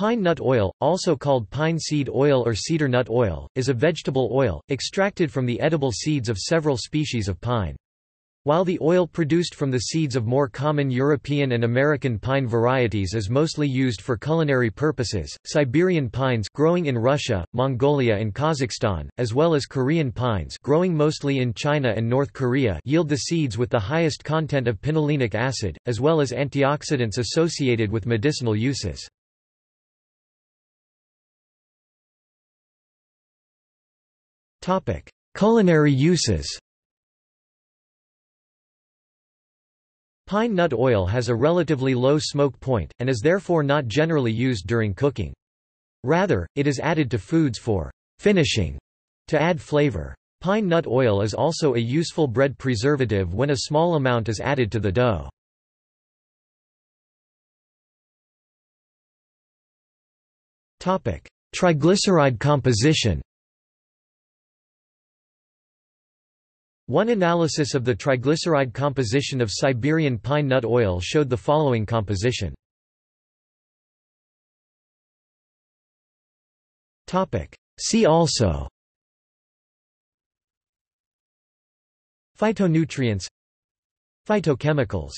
Pine nut oil, also called pine seed oil or cedar nut oil, is a vegetable oil, extracted from the edible seeds of several species of pine. While the oil produced from the seeds of more common European and American pine varieties is mostly used for culinary purposes, Siberian pines growing in Russia, Mongolia and Kazakhstan, as well as Korean pines growing mostly in China and North Korea yield the seeds with the highest content of pinolenic acid, as well as antioxidants associated with medicinal uses. Culinary uses Pine nut oil has a relatively low smoke point, and is therefore not generally used during cooking. Rather, it is added to foods for finishing to add flavor. Pine nut oil is also a useful bread preservative when a small amount is added to the dough. Triglyceride composition One analysis of the triglyceride composition of Siberian pine nut oil showed the following composition. See also. Phytonutrients. Phytochemicals